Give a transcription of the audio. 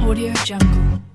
Audio Jungle.